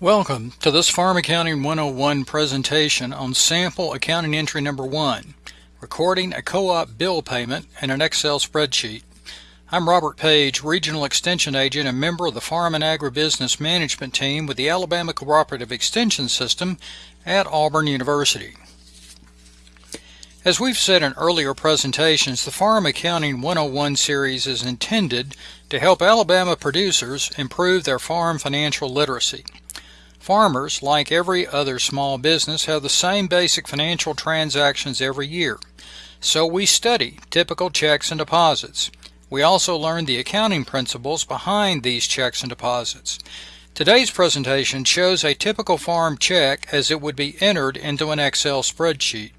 Welcome to this Farm Accounting 101 presentation on sample accounting entry number one, recording a co-op bill payment in an Excel spreadsheet. I'm Robert Page, Regional Extension Agent and member of the Farm and Agribusiness Management Team with the Alabama Cooperative Extension System at Auburn University. As we've said in earlier presentations, the Farm Accounting 101 series is intended to help Alabama producers improve their farm financial literacy. Farmers, like every other small business, have the same basic financial transactions every year. So we study typical checks and deposits. We also learn the accounting principles behind these checks and deposits. Today's presentation shows a typical farm check as it would be entered into an Excel spreadsheet.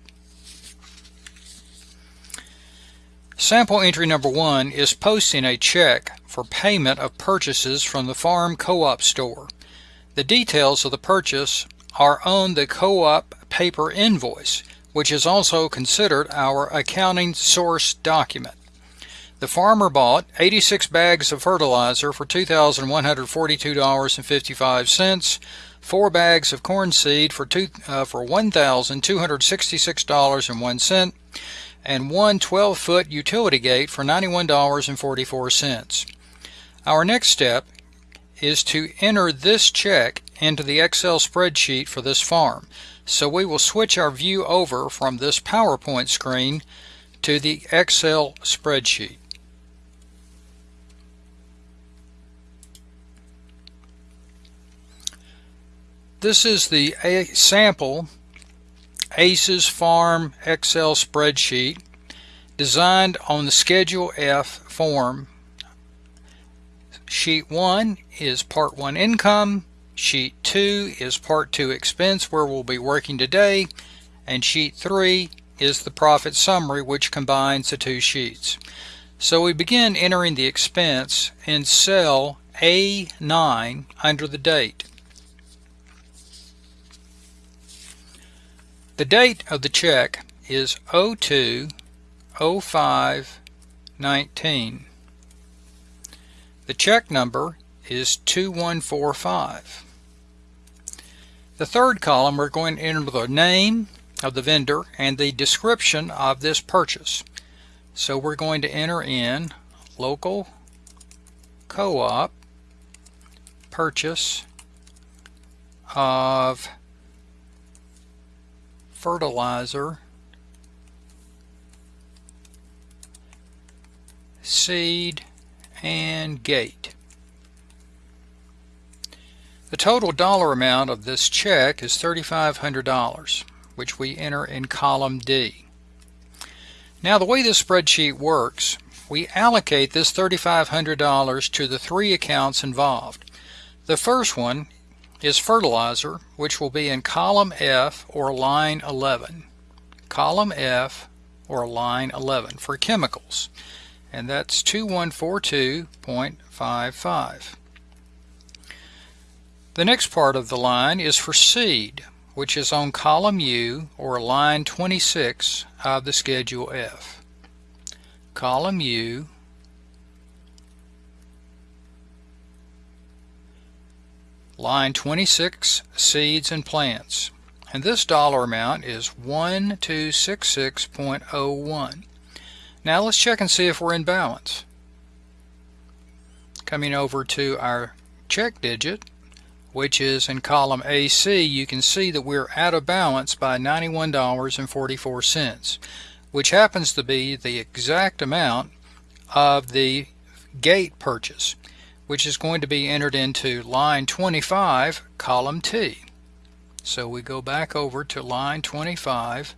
Sample entry number one is posting a check for payment of purchases from the farm co-op store. The details of the purchase are on the co-op paper invoice, which is also considered our accounting source document. The farmer bought 86 bags of fertilizer for $2,142.55, four bags of corn seed for, uh, for $1,266.01, and one 12-foot utility gate for $91.44. Our next step is to enter this check into the Excel spreadsheet for this farm. So we will switch our view over from this PowerPoint screen to the Excel spreadsheet. This is the A sample ACES Farm Excel spreadsheet designed on the Schedule F form Sheet 1 is Part 1 Income, Sheet 2 is Part 2 Expense where we'll be working today, and Sheet 3 is the profit summary which combines the two sheets. So we begin entering the expense in cell A9 under the date. The date of the check is 02 05 19. The check number is 2145. The third column we're going to enter the name of the vendor and the description of this purchase. So we're going to enter in local co-op purchase of fertilizer seed and gate. The total dollar amount of this check is $3,500, which we enter in column D. Now the way this spreadsheet works, we allocate this $3,500 to the three accounts involved. The first one is fertilizer, which will be in column F or line 11. Column F or line 11 for chemicals and that's 2142.55. The next part of the line is for seed, which is on column U or line 26 of the Schedule F. Column U line 26 seeds and plants and this dollar amount is 1266.01 now let's check and see if we're in balance. Coming over to our check digit, which is in column AC, you can see that we're out of balance by $91.44, which happens to be the exact amount of the gate purchase, which is going to be entered into line 25, column T. So we go back over to line 25,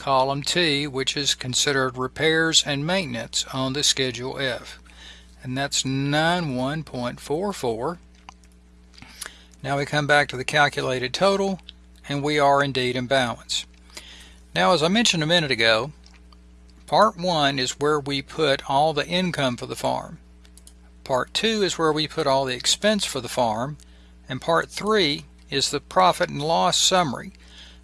column T, which is considered repairs and maintenance on the Schedule F. And that's 91.44. Now we come back to the calculated total, and we are indeed in balance. Now, as I mentioned a minute ago, Part 1 is where we put all the income for the farm. Part 2 is where we put all the expense for the farm. And Part 3 is the profit and loss summary.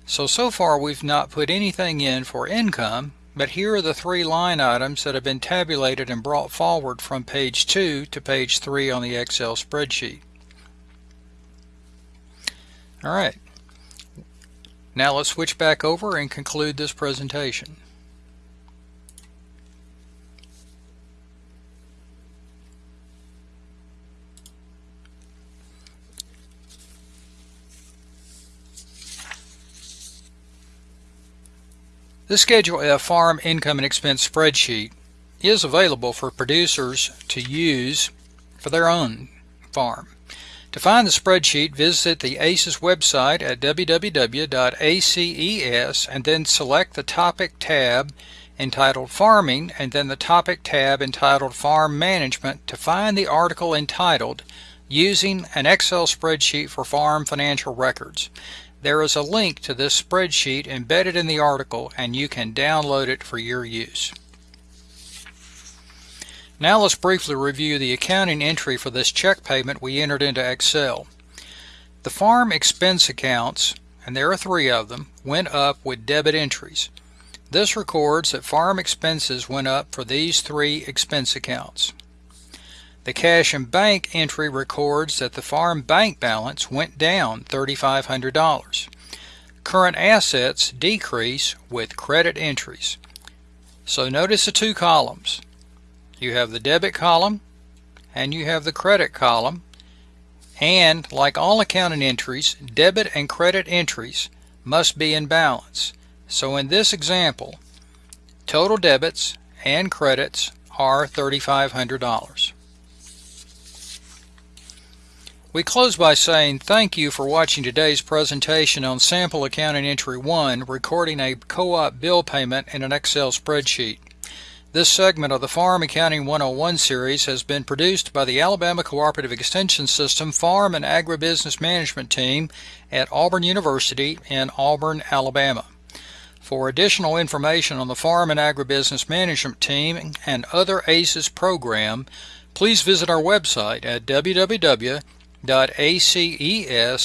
So, so far we've not put anything in for income, but here are the three line items that have been tabulated and brought forward from page 2 to page 3 on the Excel spreadsheet. Alright, now let's switch back over and conclude this presentation. This Schedule F farm income and expense spreadsheet is available for producers to use for their own farm. To find the spreadsheet, visit the ACES website at www.aces and then select the topic tab entitled Farming and then the topic tab entitled Farm Management to find the article entitled Using an Excel Spreadsheet for Farm Financial Records. There is a link to this spreadsheet embedded in the article and you can download it for your use. Now let's briefly review the accounting entry for this check payment we entered into Excel. The farm expense accounts, and there are three of them, went up with debit entries. This records that farm expenses went up for these three expense accounts. The cash and bank entry records that the farm bank balance went down $3,500. Current assets decrease with credit entries. So notice the two columns. You have the debit column and you have the credit column. And like all accounting entries, debit and credit entries must be in balance. So in this example, total debits and credits are $3,500. We close by saying thank you for watching today's presentation on Sample Accounting Entry 1, recording a co-op bill payment in an Excel spreadsheet. This segment of the Farm Accounting 101 series has been produced by the Alabama Cooperative Extension System Farm and Agribusiness Management Team at Auburn University in Auburn, Alabama. For additional information on the Farm and Agribusiness Management Team and other ACES program, please visit our website at www.aces.edu.